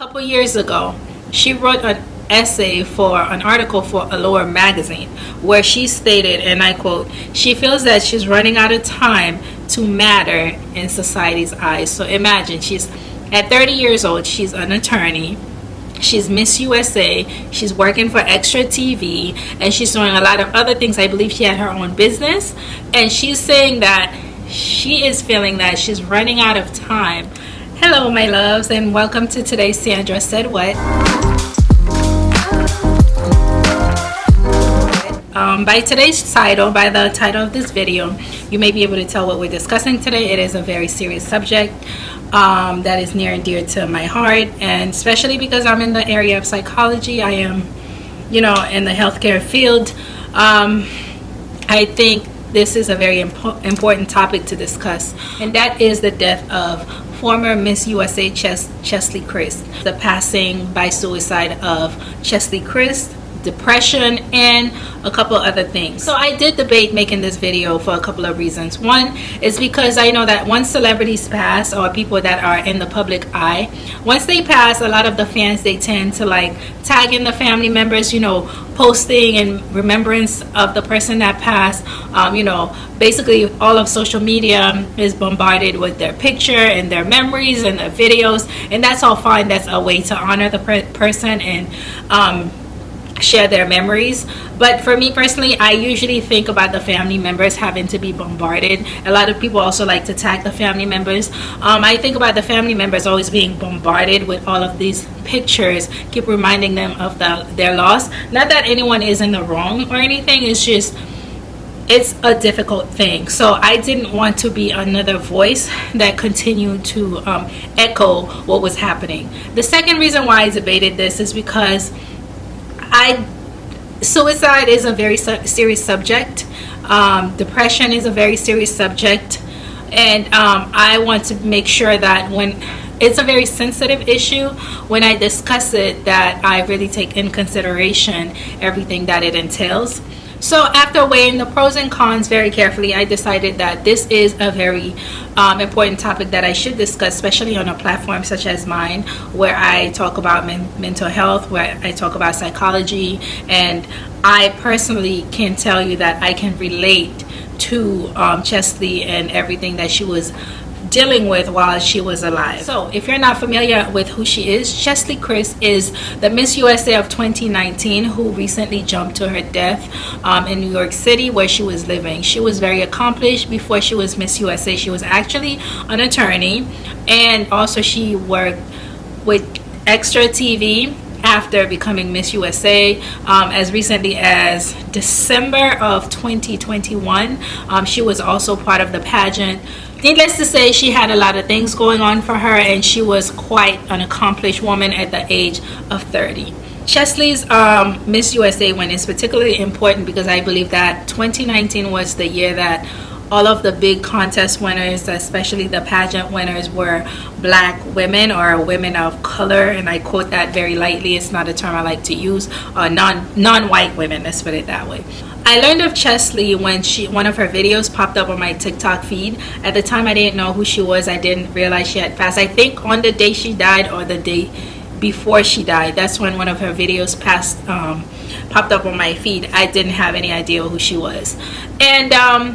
couple years ago, she wrote an essay for an article for Allure magazine where she stated, and I quote, she feels that she's running out of time to matter in society's eyes. So imagine she's at 30 years old, she's an attorney. She's Miss USA. She's working for Extra TV and she's doing a lot of other things. I believe she had her own business. And she's saying that she is feeling that she's running out of time Hello my loves and welcome to today's Sandra Said What. Um, by today's title, by the title of this video, you may be able to tell what we're discussing today. It is a very serious subject um, that is near and dear to my heart and especially because I'm in the area of psychology. I am, you know, in the healthcare field. Um, I think this is a very impo important topic to discuss and that is the death of former Miss USA Ches Cheslie Kryst, the passing by suicide of Cheslie Kryst, depression, and a couple other things. So I did debate making this video for a couple of reasons. One is because I know that once celebrities pass or people that are in the public eye, once they pass, a lot of the fans, they tend to like tag in the family members, you know, posting and remembrance of the person that passed. Um, you know, basically all of social media is bombarded with their picture and their memories and their videos. And that's all fine. That's a way to honor the per person and um, share their memories. But for me personally i usually think about the family members having to be bombarded. A lot of people also like to tag the family members. Um, i think about the family members always being bombarded with all of these pictures keep reminding them of the, their loss. Not that anyone is in the wrong or anything it's just it's a difficult thing. So i didn't want to be another voice that continued to um, echo what was happening. The second reason why i debated this is because I suicide is a very su serious subject. Um, depression is a very serious subject, and um, I want to make sure that when it's a very sensitive issue when I discuss it that I really take in consideration everything that it entails. So after weighing the pros and cons very carefully, I decided that this is a very um, important topic that I should discuss, especially on a platform such as mine, where I talk about men mental health, where I talk about psychology, and I personally can tell you that I can relate to um, Cheslie and everything that she was dealing with while she was alive. So if you're not familiar with who she is, Cheslie Kryst is the Miss USA of 2019 who recently jumped to her death um, in New York City where she was living. She was very accomplished before she was Miss USA. She was actually an attorney and also she worked with Extra TV after becoming Miss USA um, as recently as December of 2021. Um, she was also part of the pageant needless to say she had a lot of things going on for her and she was quite an accomplished woman at the age of 30 Cheslie's um, Miss USA win is particularly important because I believe that 2019 was the year that all of the big contest winners, especially the pageant winners, were black women or women of color. And I quote that very lightly. It's not a term I like to use. Uh, non, non-white women, let's put it that way. I learned of Cheslie when she one of her videos popped up on my TikTok feed. At the time, I didn't know who she was. I didn't realize she had passed. I think on the day she died or the day before she died. That's when one of her videos passed, um, popped up on my feed. I didn't have any idea who she was. And um,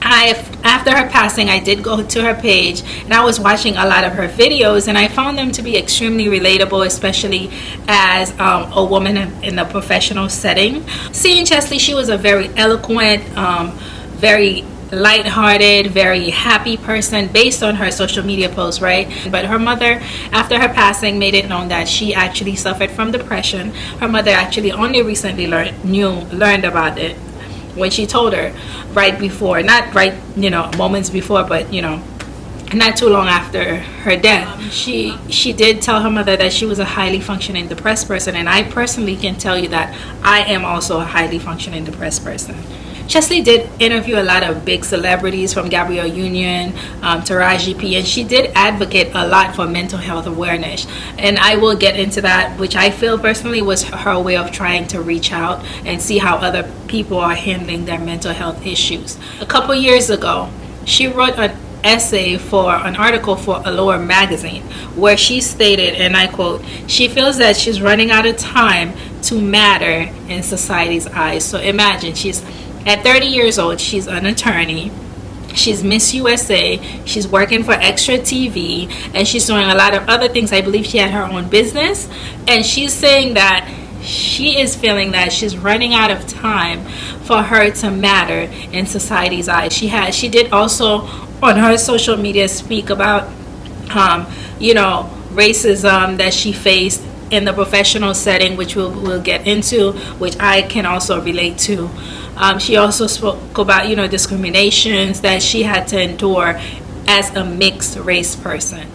I, after her passing, I did go to her page and I was watching a lot of her videos and I found them to be extremely relatable, especially as um, a woman in a professional setting. Seeing Cheslie, she was a very eloquent, um, very light-hearted, very happy person based on her social media posts, right? But her mother, after her passing, made it known that she actually suffered from depression. Her mother actually only recently learned, knew, learned about it when she told her right before not right you know moments before but you know not too long after her death. Um, she she did tell her mother that she was a highly functioning depressed person and i personally can tell you that i am also a highly functioning depressed person Cheslie did interview a lot of big celebrities from Gabrielle Union um, Taraji P and she did advocate a lot for mental health awareness and I will get into that which I feel personally was her way of trying to reach out and see how other people are handling their mental health issues. A couple years ago she wrote an essay for an article for Allure magazine where she stated, and I quote, she feels that she's running out of time to matter in society's eyes. So imagine she's at 30 years old, she's an attorney. She's Miss USA. She's working for Extra TV and she's doing a lot of other things. I believe she had her own business. And she's saying that she is feeling that she's running out of time for her to matter in society's eyes. She had she did also on her social media speak about um, you know racism that she faced in the professional setting which we'll, we'll get into which I can also relate to um, she also spoke about you know discriminations that she had to endure as a mixed race person.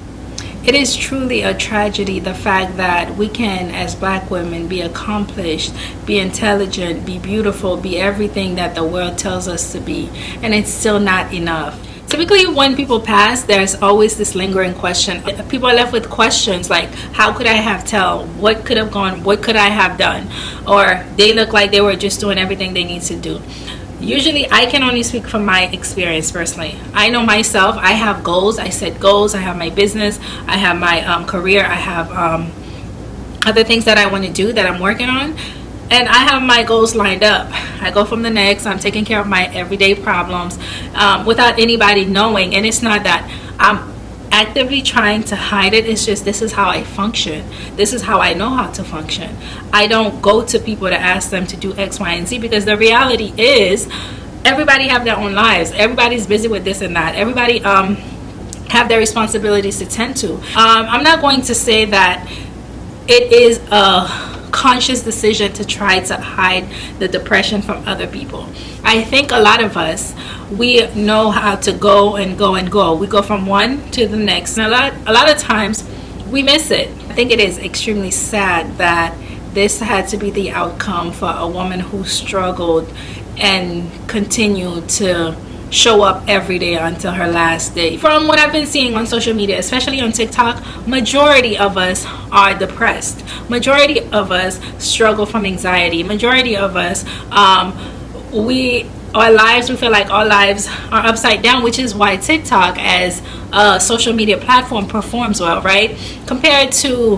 It is truly a tragedy the fact that we can as black women be accomplished be intelligent be beautiful be everything that the world tells us to be and it's still not enough. Typically when people pass there's always this lingering question. People are left with questions like how could i have tell? What could have gone? What could i have done or they look like they were just doing everything they need to do usually i can only speak from my experience personally i know myself i have goals i set goals i have my business i have my um, career i have um, other things that i want to do that i'm working on and I have my goals lined up. I go from the next. I'm taking care of my everyday problems um, without anybody knowing. And it's not that I'm actively trying to hide it. It's just this is how I function. This is how I know how to function. I don't go to people to ask them to do X, Y, and Z because the reality is everybody have their own lives. Everybody's busy with this and that. Everybody um, have their responsibilities to tend to. Um, I'm not going to say that it is a conscious decision to try to hide the depression from other people. I think a lot of us, we know how to go and go and go. We go from one to the next. And a lot, a lot of times we miss it. I think it is extremely sad that this had to be the outcome for a woman who struggled and continued to show up every day until her last day. From what I've been seeing on social media, especially on TikTok, majority of us are depressed. Majority of us struggle from anxiety. Majority of us, um, we our lives we feel like our lives are upside down which is why tiktok as a social media platform performs well right compared to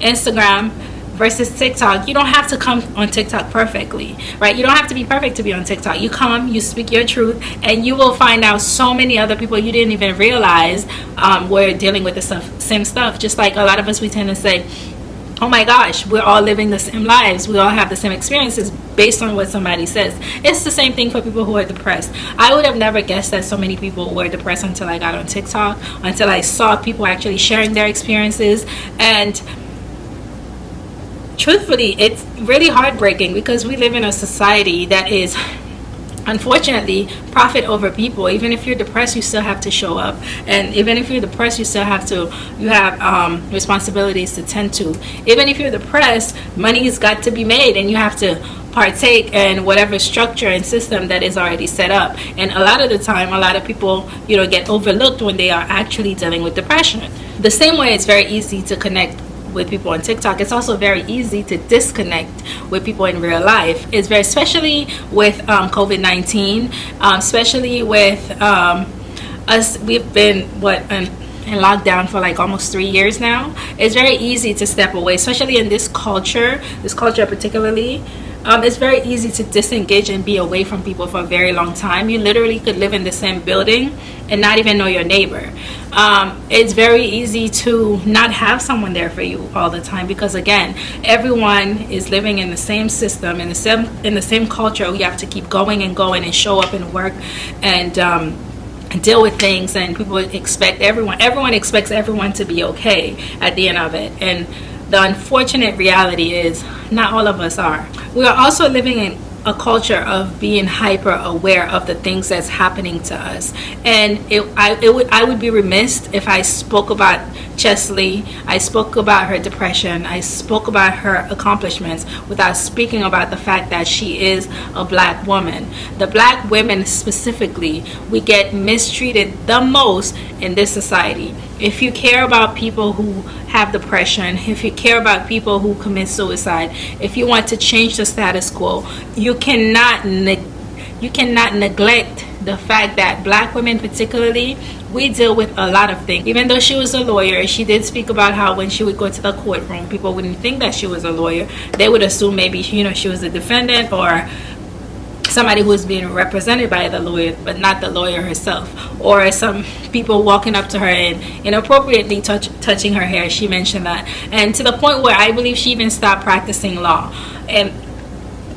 instagram versus TikTok, you don't have to come on TikTok perfectly, right? You don't have to be perfect to be on TikTok. You come, you speak your truth, and you will find out so many other people you didn't even realize um, were dealing with the same stuff. Just like a lot of us, we tend to say, oh my gosh, we're all living the same lives. We all have the same experiences based on what somebody says. It's the same thing for people who are depressed. I would have never guessed that so many people were depressed until I got on TikTok, until I saw people actually sharing their experiences. And truthfully, it's really heartbreaking because we live in a society that is unfortunately profit over people. Even if you're depressed you still have to show up. And even if you're depressed you still have to you have um, responsibilities to tend to. Even if you're depressed money's got to be made and you have to partake in whatever structure and system that is already set up. And a lot of the time a lot of people you know get overlooked when they are actually dealing with depression. The same way it's very easy to connect with people on TikTok, it's also very easy to disconnect with people in real life. It's very, especially with um, COVID-19, um, especially with um, us, we've been, what, in, in lockdown for like almost three years now. It's very easy to step away, especially in this culture, this culture particularly, um, it's very easy to disengage and be away from people for a very long time. You literally could live in the same building and not even know your neighbor. Um, it's very easy to not have someone there for you all the time because again, everyone is living in the same system in the same in the same culture. We have to keep going and going and show up and work and um, deal with things and people expect everyone everyone expects everyone to be okay at the end of it and the unfortunate reality is not all of us are. We are also living in a culture of being hyper aware of the things that's happening to us and it, I, it would, I would be remiss if I spoke about Cheslie I spoke about her depression. I spoke about her accomplishments without speaking about the fact that she is a black woman. The black women specifically we get mistreated the most in this society. If you care about people who have depression, if you care about people who commit suicide, if you want to change the status quo, you cannot you cannot neglect the fact that black women particularly we deal with a lot of things. Even though she was a lawyer she did speak about how when she would go to the courtroom people wouldn't think that she was a lawyer. They would assume maybe you know she was a defendant or somebody who's being represented by the lawyer but not the lawyer herself. Or some people walking up to her and inappropriately touch, touching her hair she mentioned that. And to the point where i believe she even stopped practicing law. And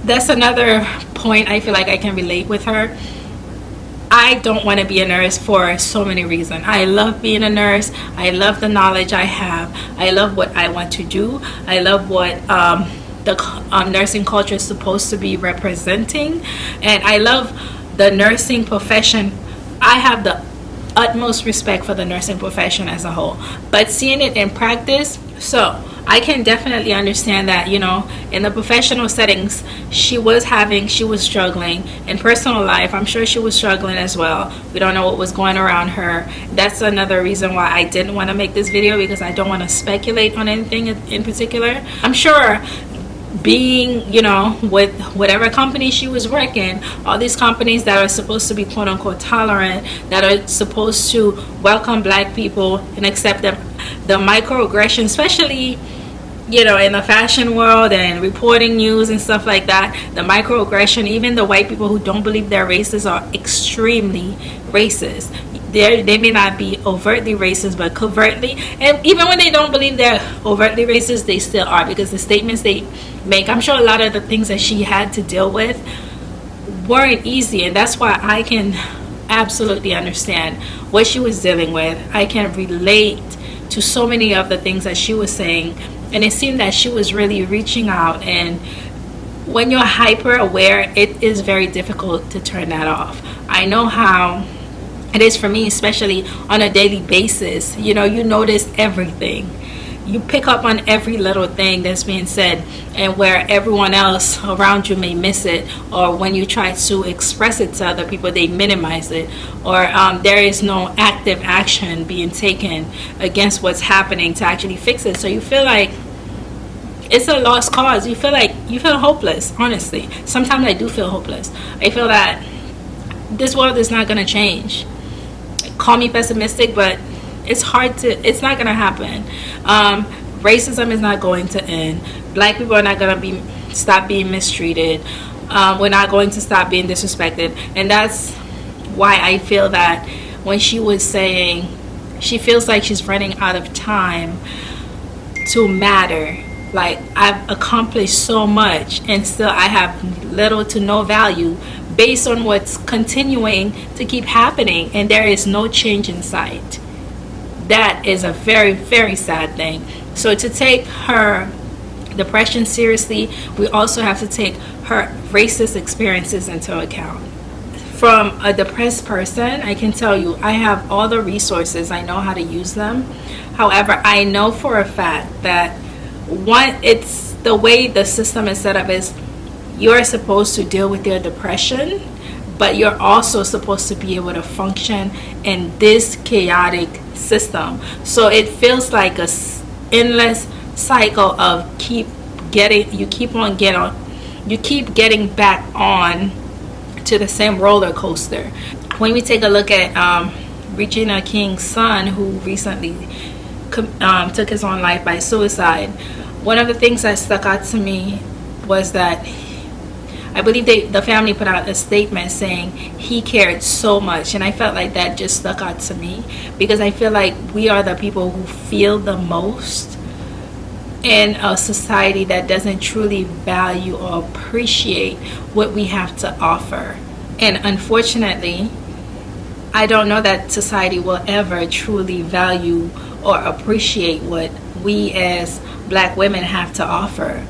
that's another point i feel like i can relate with her I don't want to be a nurse for so many reasons. I love being a nurse. I love the knowledge I have. I love what I want to do. I love what um, the um, nursing culture is supposed to be representing and I love the nursing profession I have the utmost respect for the nursing profession as a whole. But seeing it in practice so I can definitely understand that you know in the professional settings she was having she was struggling. In personal life I'm sure she was struggling as well. We don't know what was going around her. That's another reason why I didn't want to make this video because I don't want to speculate on anything in particular. I'm sure being you know with whatever company she was working all these companies that are supposed to be quote unquote tolerant that are supposed to welcome black people and accept them the microaggression especially you know in the fashion world and reporting news and stuff like that the microaggression even the white people who don't believe they're racist are extremely racist they they may not be overtly racist but covertly and even when they don't believe they're overtly racist they still are because the statements they make i'm sure a lot of the things that she had to deal with weren't easy and that's why i can absolutely understand what she was dealing with. I can relate to so many of the things that she was saying and it seemed that she was really reaching out and when you're hyper aware it is very difficult to turn that off. I know how it is for me especially on a daily basis. You know you notice everything. You pick up on every little thing that's being said and where everyone else around you may miss it or when you try to express it to other people they minimize it. Or um, there is no active action being taken against what's happening to actually fix it. So you feel like it's a lost cause. You feel like you feel hopeless honestly. Sometimes i do feel hopeless. I feel that this world is not going to change call me pessimistic but it's hard to it's not gonna happen. Um, racism is not going to end. Black people are not gonna be stop being mistreated. Um, we're not going to stop being disrespected. And that's why I feel that when she was saying she feels like she's running out of time to matter. Like I've accomplished so much and still I have little to no value based on what's continuing to keep happening and there is no change in sight. That is a very very sad thing. So to take her depression seriously we also have to take her racist experiences into account. From a depressed person I can tell you I have all the resources I know how to use them. However I know for a fact that one it's the way the system is set up is you're supposed to deal with your depression but you're also supposed to be able to function in this chaotic system. So it feels like a endless cycle of keep getting you keep on getting on you keep getting back on to the same roller coaster. When we take a look at um, Regina King's son who recently um, took his own life by suicide one of the things that stuck out to me was that I believe they, the family put out a statement saying he cared so much and I felt like that just stuck out to me because I feel like we are the people who feel the most in a society that doesn't truly value or appreciate what we have to offer. And unfortunately I don't know that society will ever truly value or appreciate what we as black women have to offer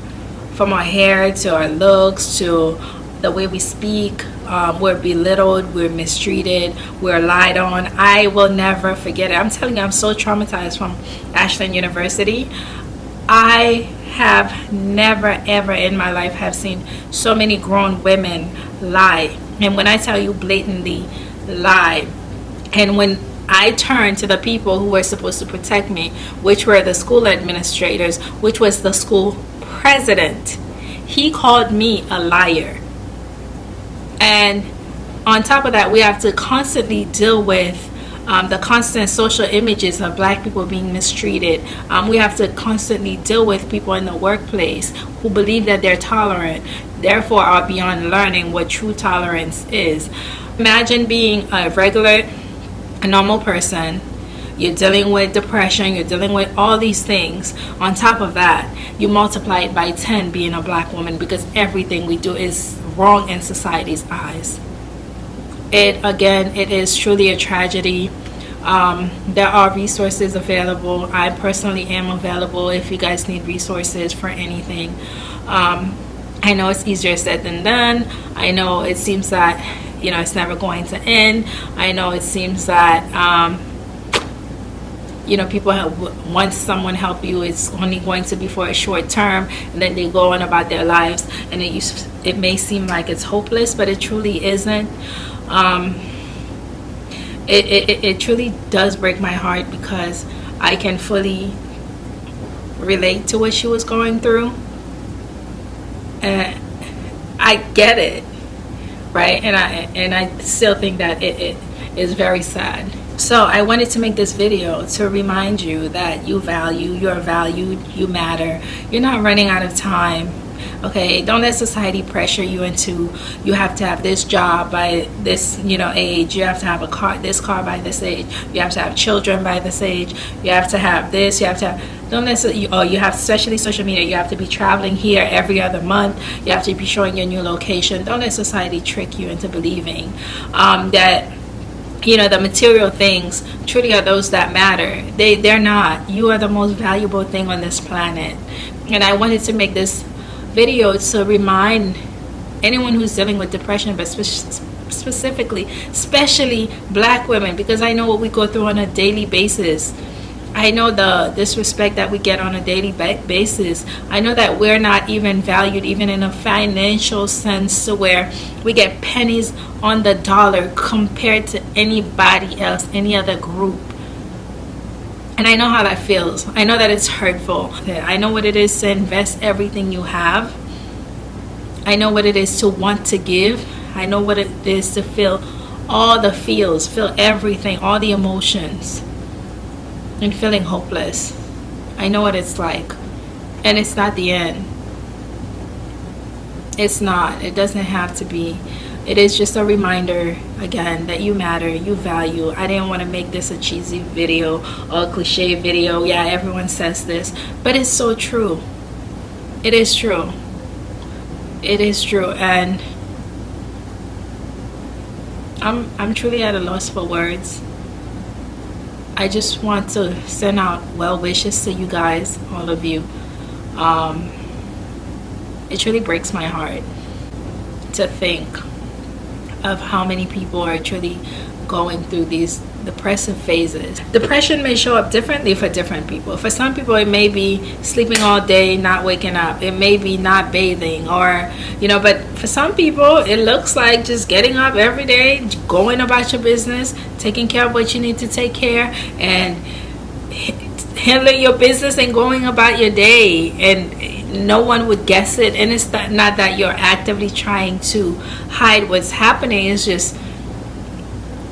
from our hair to our looks to the way we speak um, we're belittled we're mistreated we're lied on. I will never forget it. I'm telling you i'm so traumatized from ashland university. I have never ever in my life have seen so many grown women lie. And when i tell you blatantly lie and when I turned to the people who were supposed to protect me, which were the school administrators, which was the school president. He called me a liar. And on top of that we have to constantly deal with um, the constant social images of black people being mistreated. Um, we have to constantly deal with people in the workplace who believe that they're tolerant, therefore are beyond learning what true tolerance is. Imagine being a regular, a normal person. You're dealing with depression, you're dealing with all these things. On top of that, you multiply it by 10 being a black woman because everything we do is wrong in society's eyes. It again it is truly a tragedy. Um, there are resources available. I personally am available if you guys need resources for anything. Um, I know it's easier said than done. I know it seems that you know it's never going to end. I know it seems that um, you know people help once someone help you it's only going to be for a short term and then they go on about their lives and it it may seem like it's hopeless but it truly isn't. Um, it, it, it truly does break my heart because I can fully relate to what she was going through. And I get it right? And I and I still think that it, it is very sad so I wanted to make this video to remind you that you value you're valued you matter. You're not running out of time okay? Don't let society pressure you into you have to have this job by this you know age. You have to have a car this car by this age. You have to have children by this age. You have to have this you have to have don't necessarily oh you have especially social media you have to be traveling here every other month. You have to be showing your new location. Don't let society trick you into believing um, that you know the material things truly are those that matter. They they're not. You are the most valuable thing on this planet. And i wanted to make this video to remind anyone who's dealing with depression but spe specifically especially black women because I know what we go through on a daily basis I know the disrespect that we get on a daily basis. I know that we're not even valued even in a financial sense where we get pennies on the dollar compared to anybody else, any other group and I know how that feels. I know that it's hurtful. I know what it is to invest everything you have. I know what it is to want to give. I know what it is to feel all the feels, feel everything, all the emotions, and feeling hopeless. I know what it's like. And it's not the end. It's not. It doesn't have to be it is just a reminder again that you matter you value i didn't want to make this a cheesy video or a cliche video yeah everyone says this but it's so true it is true it is true and i'm i'm truly at a loss for words i just want to send out well wishes to you guys all of you. Um it truly breaks my heart to think of how many people are truly going through these depressive phases. Depression may show up differently for different people. For some people, it may be sleeping all day, not waking up. It may be not bathing, or, you know, but for some people, it looks like just getting up every day, going about your business, taking care of what you need to take care, and handling your business and going about your day. And no one would guess it and it's not, that you're actively trying to hide what's happening it's just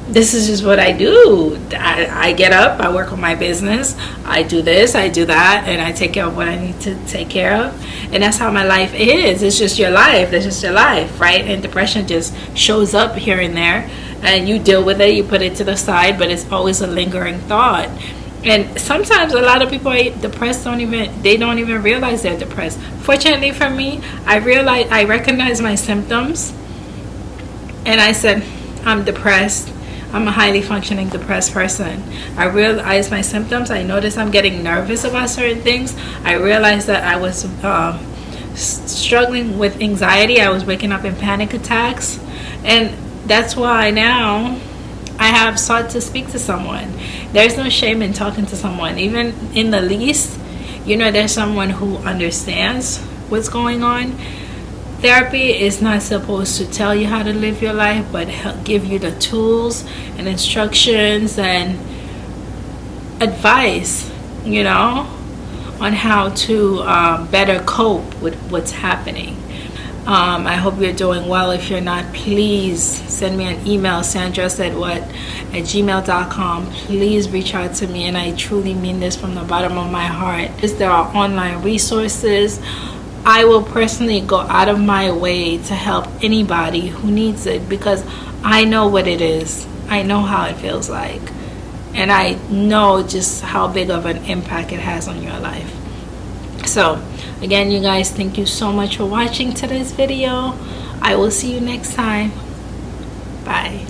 this is just what I do. I, I, get up, I work on my business, I do this, I do that, and I take care of what I need to take care of. And that's how my life is. It's just your life. That's just your life, right? And depression just shows up here and there, and you deal with it, you put it to the side, but it's always a lingering thought and sometimes a lot of people are depressed don't even they don't even realize they're depressed fortunately for me i realized i recognized my symptoms and i said i'm depressed i'm a highly functioning depressed person i realized my symptoms i noticed i'm getting nervous about certain things i realized that i was um, struggling with anxiety i was waking up in panic attacks and that's why now I have sought to speak to someone. There's no shame in talking to someone, even in the least. You know, there's someone who understands what's going on. Therapy is not supposed to tell you how to live your life, but help give you the tools and instructions and advice, you know, on how to um, better cope with what's happening. Um, I hope you're doing well. If you're not, please send me an email, Sandra said what at gmail.com. Please reach out to me, and I truly mean this from the bottom of my heart. Is there are online resources. I will personally go out of my way to help anybody who needs it because I know what it is. I know how it feels like. And I know just how big of an impact it has on your life. So, again, you guys, thank you so much for watching today's video. I will see you next time. Bye.